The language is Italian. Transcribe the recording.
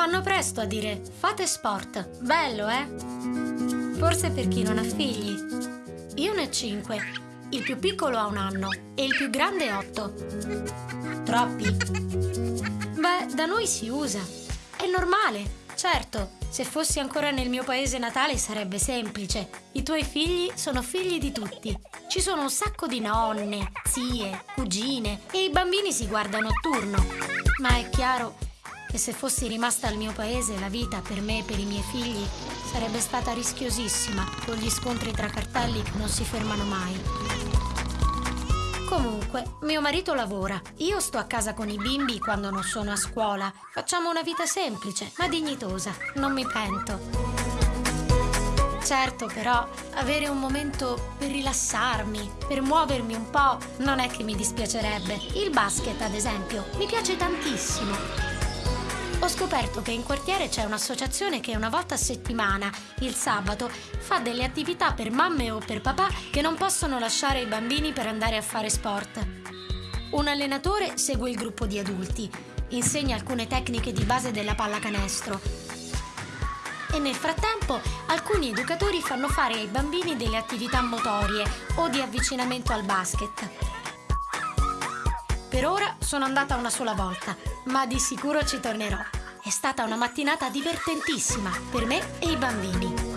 Fanno presto a dire fate sport. Bello, eh? Forse per chi non ha figli. Io ne ho cinque. Il più piccolo ha un anno e il più grande otto. Troppi? Beh, da noi si usa. È normale. Certo, se fossi ancora nel mio paese natale sarebbe semplice. I tuoi figli sono figli di tutti. Ci sono un sacco di nonne, zie, cugine e i bambini si guardano a turno. Ma è chiaro che se fossi rimasta al mio paese la vita per me e per i miei figli sarebbe stata rischiosissima con gli scontri tra cartelli che non si fermano mai. Comunque, mio marito lavora. Io sto a casa con i bimbi quando non sono a scuola. Facciamo una vita semplice, ma dignitosa. Non mi pento. Certo, però, avere un momento per rilassarmi, per muovermi un po', non è che mi dispiacerebbe. Il basket, ad esempio, mi piace tantissimo. Ho scoperto che in quartiere c'è un'associazione che una volta a settimana, il sabato, fa delle attività per mamme o per papà che non possono lasciare i bambini per andare a fare sport. Un allenatore segue il gruppo di adulti, insegna alcune tecniche di base della pallacanestro e nel frattempo alcuni educatori fanno fare ai bambini delle attività motorie o di avvicinamento al basket. Per ora sono andata una sola volta, ma di sicuro ci tornerò. È stata una mattinata divertentissima per me e i bambini.